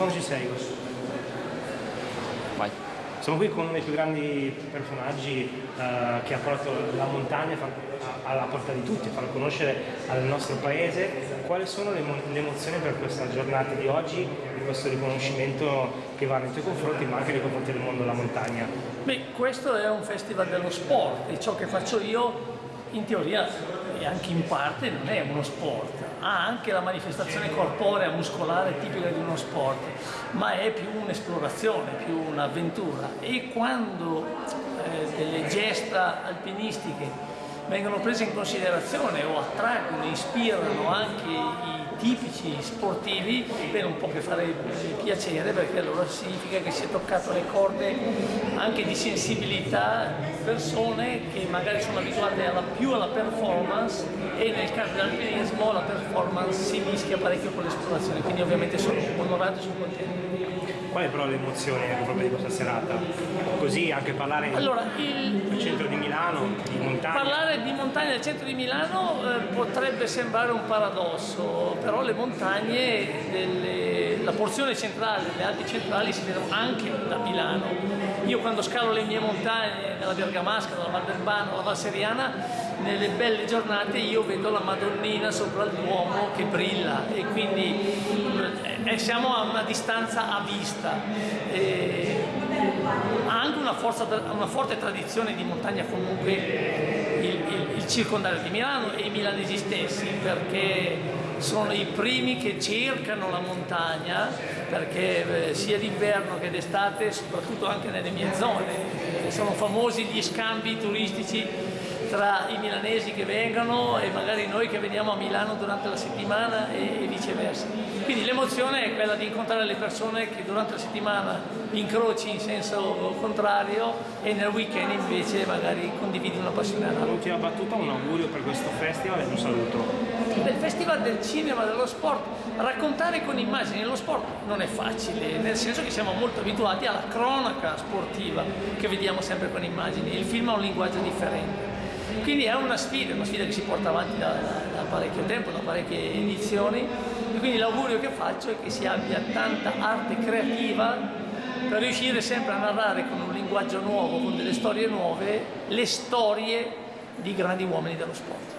quando ci sei? Vai. Siamo qui con uno dei più grandi personaggi uh, che ha portato la montagna alla porta di tutti, a far conoscere al nostro paese. Quali sono le, le emozioni per questa giornata di oggi, di questo riconoscimento che va nei tuoi confronti ma anche nei confronti del mondo della montagna? Beh, questo è un festival dello sport e ciò che faccio io in teoria e anche in parte non è uno sport, ha anche la manifestazione corporea, muscolare tipica di uno sport, ma è più un'esplorazione, più un'avventura. E quando eh, delle gesta alpinistiche vengono prese in considerazione o attraggono, ispirano anche i tipici sportivi, beh non può che fare piacere perché allora significa che si è toccato le corde anche di sensibilità di persone che magari sono abituate alla, più alla performance e nel caso dell'alpinismo la performance si mischia parecchio con l'esplorazione, quindi ovviamente sono onorato e sono contento. Qual è però l'emozione proprio di questa serata? Così anche parlare allora, il, del centro di Milano, di montagna. Parlare di montagna del centro di Milano eh, potrebbe sembrare un paradosso, però le montagne, delle, la porzione centrale, le Alpi centrali si vedono anche da Milano. Io quando scalo le mie montagne, nella Bergamasca, nella Val d'Elbano, la Val Seriana, nelle belle giornate io vedo la Madonnina sopra il Duomo che brilla e quindi eh, siamo a una distanza a vista. E ha anche una, forza, una, forte tradizione di montagna comunque il, il, il circondario di Milano e i milanesi stessi perché sono i primi che cercano la montagna perché eh, sia d'inverno che d'estate, soprattutto anche nelle mie zone, sono famosi gli scambi turistici tra i milanesi che vengono e magari noi che veniamo a Milano durante la settimana e, viceversa. Quindi l'emozione è quella di incontrare le persone che durante la settimana incroci in senso contrario e nel weekend invece magari condividi una passione alla L'ultima battuta, un augurio per questo festival e un saluto. Del festival del cinema, dello sport, raccontare con immagini lo sport non è facile, nel senso che siamo molto abituati alla cronaca sportiva che vediamo sempre con immagini, il film ha un linguaggio differente. Quindi è una sfida, una sfida che si porta avanti da, da, da parecchio tempo, da parecchie edizioni e quindi l'augurio che faccio è che si abbia tanta arte creativa per riuscire sempre a narrare con un linguaggio nuovo, con delle storie nuove, le storie di grandi uomini dello sport.